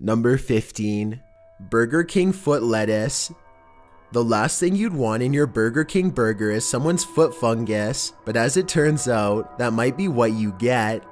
Number 15. Burger King foot lettuce. The last thing you'd want in your Burger King burger is someone's foot fungus, but as it turns out, that might be what you get.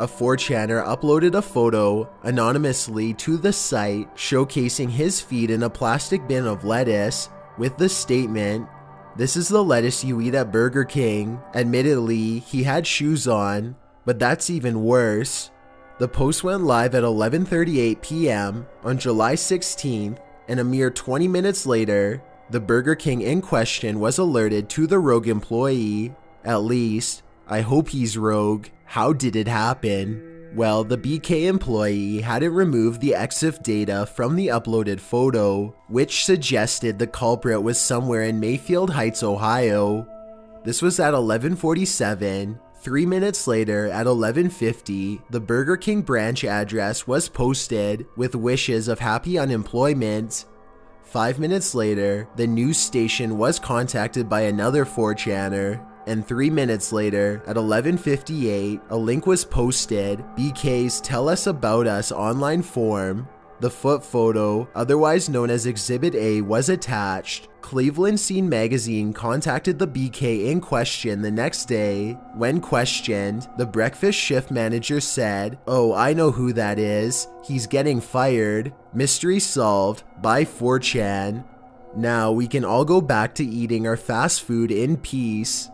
A 4chaner uploaded a photo anonymously to the site showcasing his feet in a plastic bin of lettuce with the statement, This is the lettuce you eat at Burger King. Admittedly, he had shoes on, but that's even worse. The post went live at 11:38 p.m. on July 16th, and a mere 20 minutes later, the Burger King in question was alerted to the rogue employee. At least, I hope he's rogue. How did it happen? Well, the BK employee hadn't removed the EXIF data from the uploaded photo, which suggested the culprit was somewhere in Mayfield Heights, Ohio. This was at 1147. Three minutes later, at 1150, the Burger King branch address was posted with wishes of happy unemployment. Five minutes later, the news station was contacted by another 4chaner and 3 minutes later, at 11:58, a link was posted, BK's Tell Us About Us online form. The foot photo, otherwise known as Exhibit A, was attached. Cleveland Scene magazine contacted the BK in question the next day. When questioned, the breakfast shift manager said, Oh, I know who that is. He's getting fired. Mystery solved by 4chan. Now we can all go back to eating our fast food in peace.